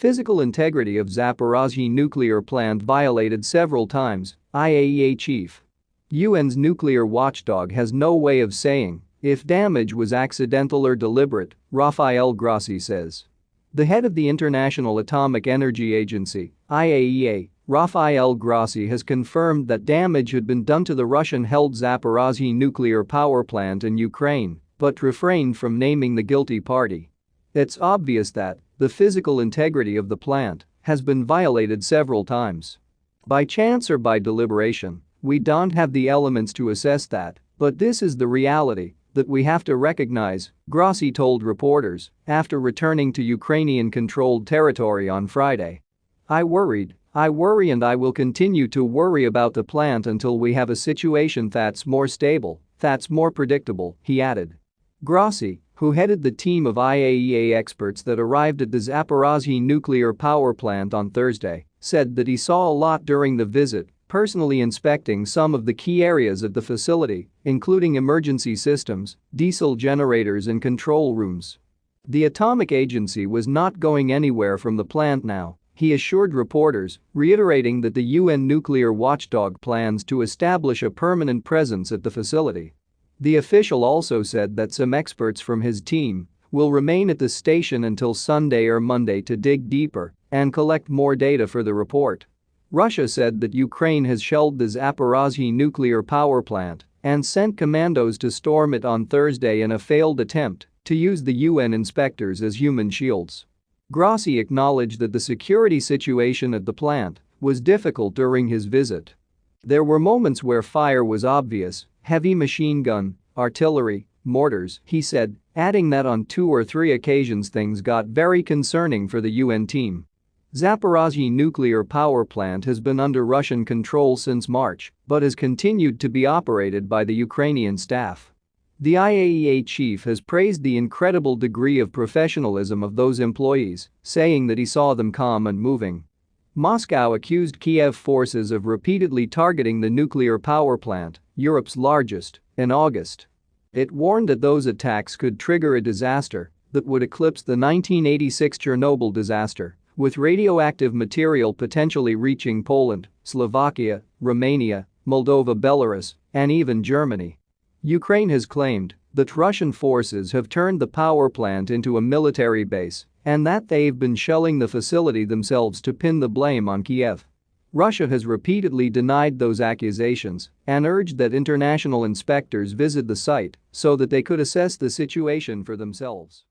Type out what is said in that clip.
Physical integrity of Zaporozhye nuclear plant violated several times, IAEA chief. UN's nuclear watchdog has no way of saying if damage was accidental or deliberate, Rafael Grossi says. The head of the International Atomic Energy Agency, IAEA, Rafael Grossi has confirmed that damage had been done to the Russian-held Zaporozhye nuclear power plant in Ukraine, but refrained from naming the guilty party. It's obvious that the physical integrity of the plant has been violated several times. By chance or by deliberation, we don't have the elements to assess that, but this is the reality that we have to recognize, Grossi told reporters after returning to Ukrainian-controlled territory on Friday. I worried I worry and I will continue to worry about the plant until we have a situation that's more stable, that's more predictable, he added. Grossi, who headed the team of IAEA experts that arrived at the Zaporozhye nuclear power plant on Thursday, said that he saw a lot during the visit, personally inspecting some of the key areas of the facility, including emergency systems, diesel generators and control rooms. The atomic agency was not going anywhere from the plant now he assured reporters, reiterating that the UN nuclear watchdog plans to establish a permanent presence at the facility. The official also said that some experts from his team will remain at the station until Sunday or Monday to dig deeper and collect more data for the report. Russia said that Ukraine has shelled the Zaporozhye nuclear power plant and sent commandos to storm it on Thursday in a failed attempt to use the UN inspectors as human shields. Grossi acknowledged that the security situation at the plant was difficult during his visit. There were moments where fire was obvious, heavy machine gun, artillery, mortars, he said, adding that on two or three occasions things got very concerning for the UN team. Zaporozhye nuclear power plant has been under Russian control since March but has continued to be operated by the Ukrainian staff. The IAEA chief has praised the incredible degree of professionalism of those employees, saying that he saw them calm and moving. Moscow accused Kiev forces of repeatedly targeting the nuclear power plant, Europe's largest, in August. It warned that those attacks could trigger a disaster that would eclipse the 1986 Chernobyl disaster, with radioactive material potentially reaching Poland, Slovakia, Romania, Moldova Belarus, and even Germany. Ukraine has claimed that Russian forces have turned the power plant into a military base and that they've been shelling the facility themselves to pin the blame on Kiev. Russia has repeatedly denied those accusations and urged that international inspectors visit the site so that they could assess the situation for themselves.